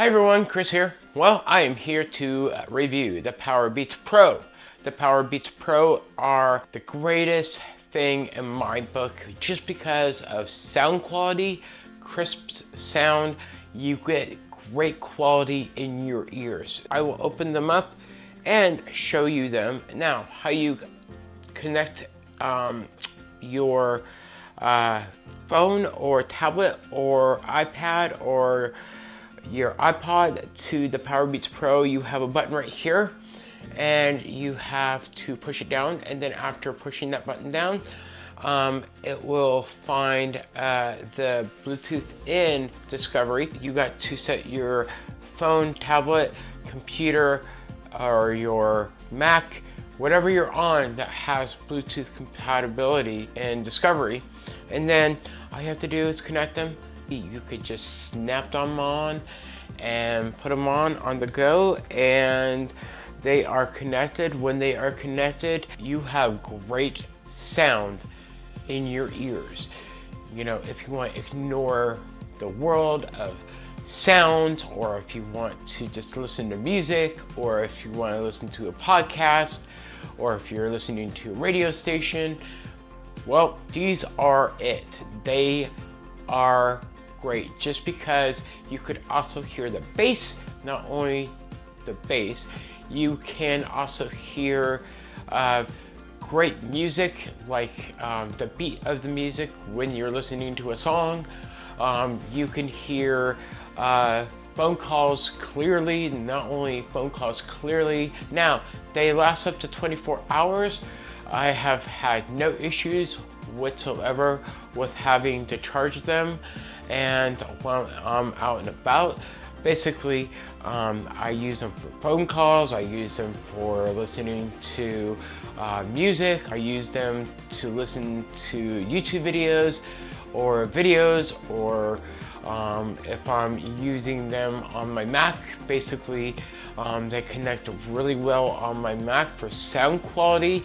Hi everyone, Chris here. Well, I am here to uh, review the Powerbeats Pro. The Powerbeats Pro are the greatest thing in my book just because of sound quality, crisp sound, you get great quality in your ears. I will open them up and show you them. Now, how you connect um, your uh, phone or tablet or iPad or your iPod to the Powerbeats Pro, you have a button right here and you have to push it down and then after pushing that button down um, it will find uh, the Bluetooth in Discovery. You got to set your phone, tablet, computer, or your Mac, whatever you're on that has Bluetooth compatibility in Discovery. And then all you have to do is connect them you could just snap them on and put them on on the go and they are connected. When they are connected, you have great sound in your ears. You know, if you want to ignore the world of sound or if you want to just listen to music or if you want to listen to a podcast or if you're listening to a radio station, well, these are it. They are great just because you could also hear the bass, not only the bass, you can also hear uh, great music like um, the beat of the music when you're listening to a song. Um, you can hear uh, phone calls clearly, not only phone calls clearly. Now, they last up to 24 hours. I have had no issues whatsoever with having to charge them and when I'm out and about, basically um, I use them for phone calls, I use them for listening to uh, music, I use them to listen to YouTube videos or videos or um, if I'm using them on my Mac, basically um, they connect really well on my Mac for sound quality.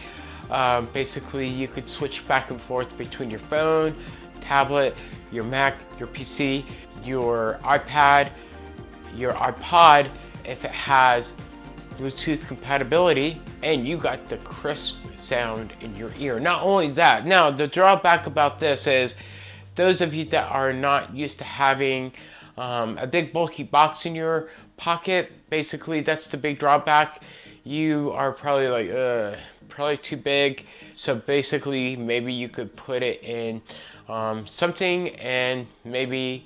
Um, basically, you could switch back and forth between your phone, tablet, your Mac, your PC, your iPad, your iPod, if it has Bluetooth compatibility and you got the crisp sound in your ear. Not only that, now the drawback about this is those of you that are not used to having um, a big bulky box in your pocket, basically that's the big drawback. You are probably like, uh, probably too big. So basically maybe you could put it in um, something and maybe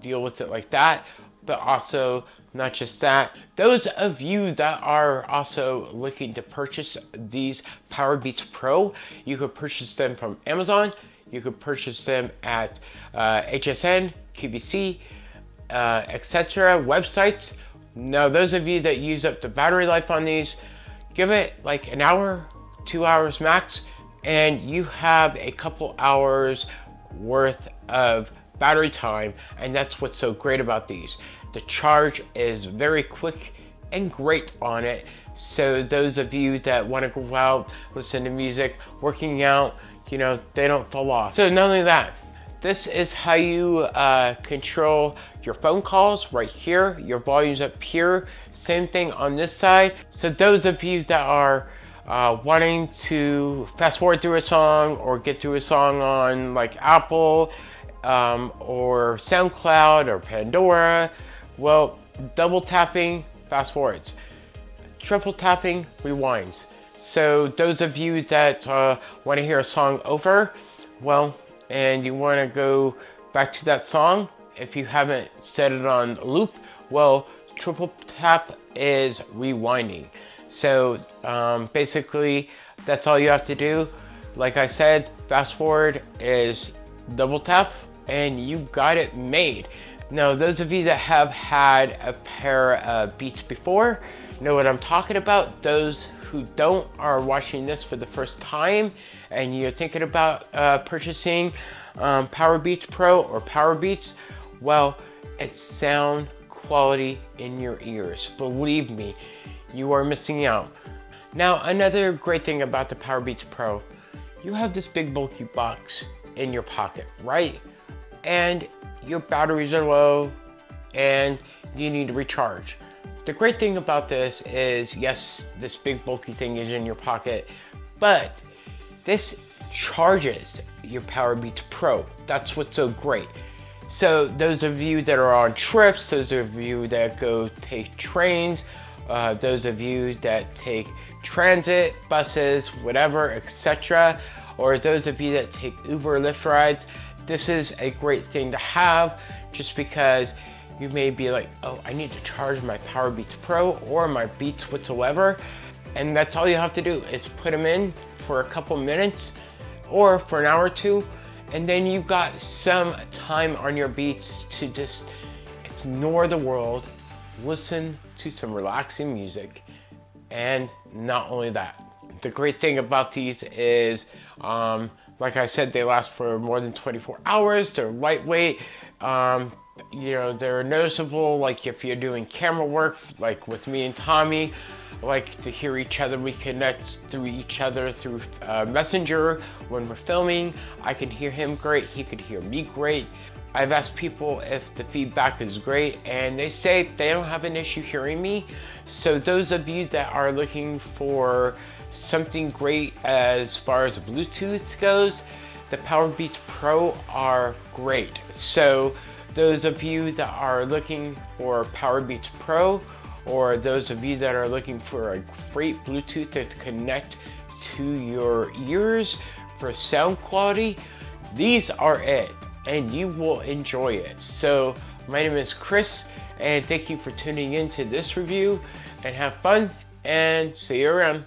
deal with it like that. But also, not just that, those of you that are also looking to purchase these Powerbeats Pro, you could purchase them from Amazon, you could purchase them at uh, HSN, QVC, uh, etc. websites. Now, those of you that use up the battery life on these, give it like an hour, two hours max, and you have a couple hours worth of battery time and that's what's so great about these. The charge is very quick and great on it. So those of you that want to go out, listen to music, working out, you know, they don't fall off. So not only that, this is how you uh, control your phone calls right here. Your volume's up here. Same thing on this side. So those of you that are uh, wanting to fast forward through a song or get through a song on like Apple um, or SoundCloud or Pandora, well, double tapping fast forwards, triple tapping rewinds. So those of you that uh, want to hear a song over, well, and you want to go back to that song, if you haven't set it on loop, well, triple tap is rewinding. So um, basically, that's all you have to do. Like I said, fast forward is double tap and you got it made. Now, those of you that have had a pair of Beats before know what I'm talking about. Those who don't are watching this for the first time and you're thinking about uh, purchasing um, Powerbeats Pro or Powerbeats, well, it's sound quality in your ears. Believe me, you are missing out. Now, another great thing about the Powerbeats Pro, you have this big bulky box in your pocket, right? And your batteries are low and you need to recharge. The great thing about this is, yes, this big bulky thing is in your pocket, but this charges your Powerbeats Pro. That's what's so great. So those of you that are on trips, those of you that go take trains, uh, those of you that take transit, buses, whatever, etc., or those of you that take Uber Lyft rides, this is a great thing to have just because you may be like, oh, I need to charge my Powerbeats Pro or my Beats whatsoever. And that's all you have to do is put them in for a couple minutes or for an hour or two. And then you've got some time on your Beats to just ignore the world, listen to some relaxing music. And not only that, the great thing about these is, um, like I said, they last for more than 24 hours. They're lightweight. Um, you know, they're noticeable, like if you're doing camera work, like with me and Tommy, like to hear each other. We connect through each other through uh, Messenger when we're filming. I can hear him great, he could hear me great. I've asked people if the feedback is great and they say they don't have an issue hearing me. So those of you that are looking for something great as far as Bluetooth goes, the Powerbeats Pro are great. So those of you that are looking for Powerbeats Pro or those of you that are looking for a great Bluetooth to connect to your ears for sound quality, these are it and you will enjoy it. So my name is Chris and thank you for tuning in to this review and have fun and see you around.